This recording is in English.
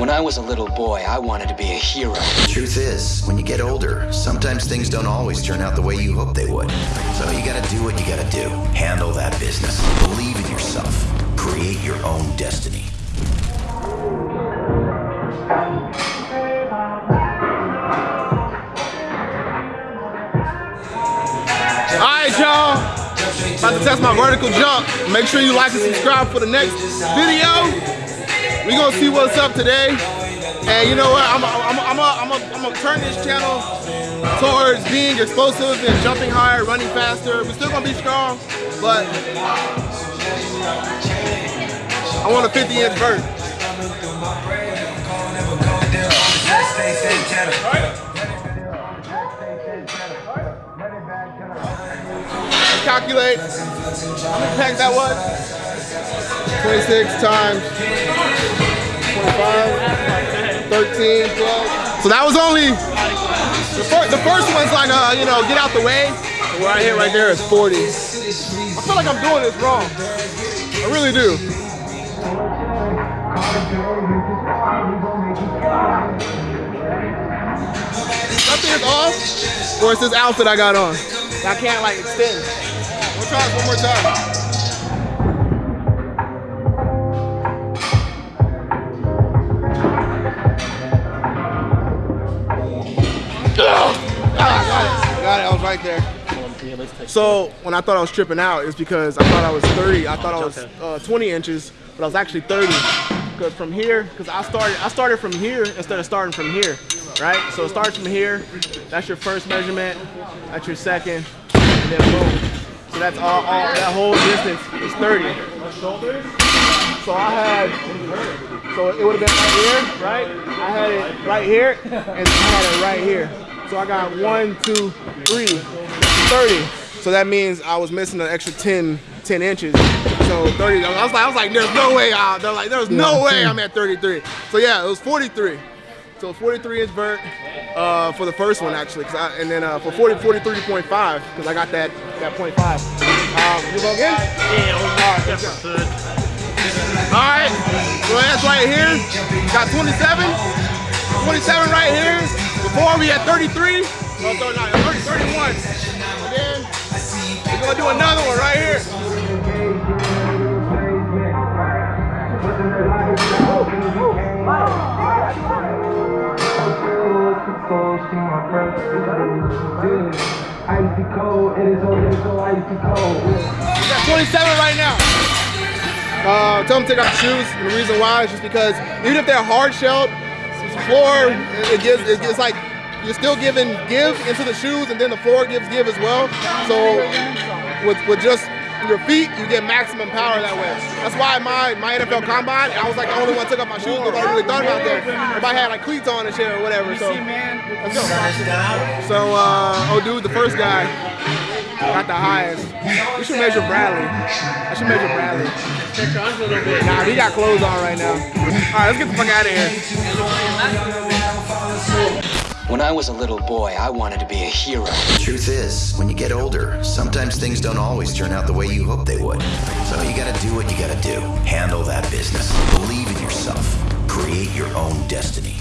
When I was a little boy, I wanted to be a hero. The Truth is, when you get older, sometimes things don't always turn out the way you hope they would. So you gotta do what you gotta do. Handle that business. Believe in yourself. Create your own destiny. Alright, y'all. About to test my vertical jump. Make sure you like and subscribe for the next video. We gonna see what's up today. And you know what? I'm gonna turn this channel towards being explosive and jumping higher, running faster. We're still gonna be strong, but I want a 50 inch vert. Calculate. How many packs that was? 26 times 25, 13, 12. So that was only, the, fir the first one's like, uh, you know, get out the way. And where I hit right there is 40. I feel like I'm doing this wrong. I really do. Something is off, or it's this outfit I got on. I can't like extend. We'll try this one more time. Right there. So when I thought I was tripping out, it's because I thought I was 30. I thought I was uh, 20 inches, but I was actually 30. Because from here, because I started, I started from here instead of starting from here, right? So it starts from here. That's your first measurement. That's your second, and then boom. So that's all, all that whole distance is 30. So I had, so it would have been right here, right? I had it right here, and I had it right here. So I got one, two, three, 30. So that means I was missing an extra 10, 10 inches. So 30, I was like, I was like, there's no way out. They're like, there's no way I'm at 33. So yeah, it was 43. So 43 inch vert uh, for the first one actually, Cause I, and then uh, for 40, 43.5 because I got that that 0.5. Um, you go again? Yeah, All right, let's go. All right, so that's right here. Got 27, 27 right here. Before we had 33, no, 39, 30, 31. And then we're gonna do another one right here. Icy. We got 27 right now. Uh, tell them to take off the shoes. The reason why is just because even if they're hard shelled, floor it gives it, it's like you're still giving give into the shoes, and then the floor gives give as well. So with with just your feet, you get maximum power that way. That's why my my NFL combine, I was like the only one took off my shoes because I really thought about that. If I had like cleats on and shit or whatever. So let's go. So uh, oh dude, the first guy got the highest. We should measure Bradley. I should measure Bradley. Nah, he got clothes on right now. All right, let's get the fuck out of here. When I was a little boy, I wanted to be a hero. The Truth is, when you get older, sometimes things don't always turn out the way you hope they would. So you gotta do what you gotta do. Handle that business. Believe in yourself. Create your own destiny.